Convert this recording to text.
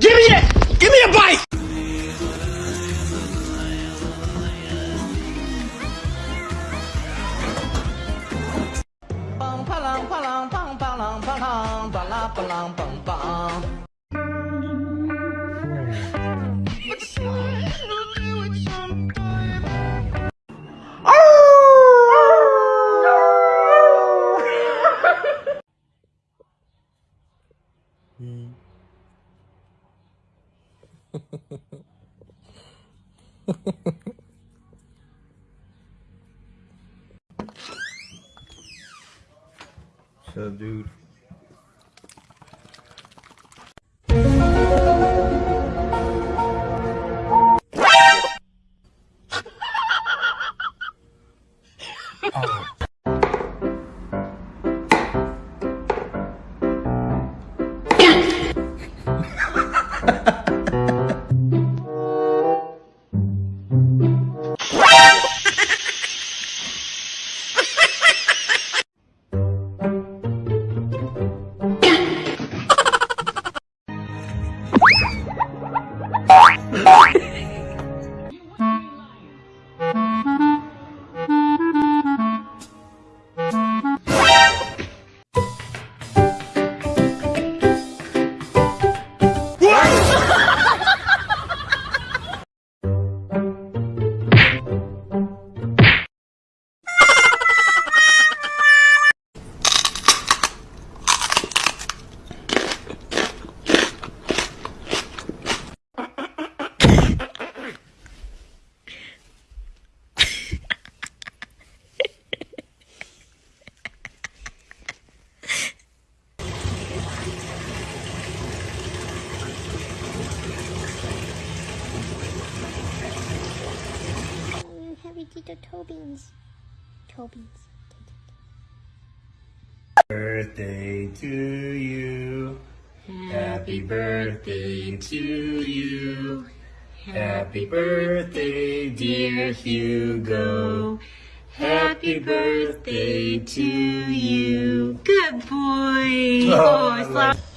Give me that! give me a bike! Up, dude? Happy Tito Tobins. Tobins. Birthday to you. Happy birthday to you. Happy birthday, dear Hugo. Happy birthday to you. Good boy. Oh, I oh, love-